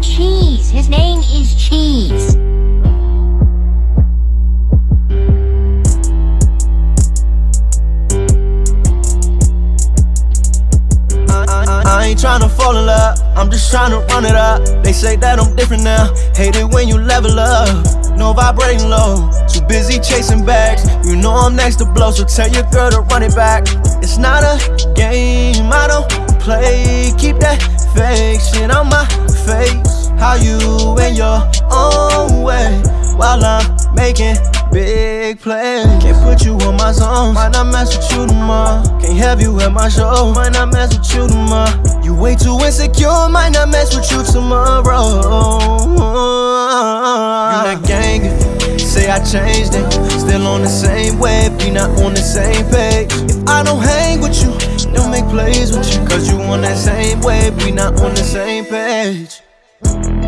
Cheese. His name is Cheese. I ain't tryna fall in love, I'm just tryna run it up. They say that I'm different now, hate it when you level up. No vibrating low, too busy chasing bags. You know I'm next to blow, so tell your girl to run it back. It's not a game, I don't play. Keep that fake shit on my face. How you in your own way while I'm making big plays. Can't put you on my zone, might not mess with you tomorrow. Can't have you at my show, might not mess with you tomorrow. You way too insecure, might not mess with you tomorrow. You not gang, say I changed it. Still on the same wave, we not on the same page. If I don't hang with you, don't make plays with you. Cause you on that same wave, we not on the same page. Thank you.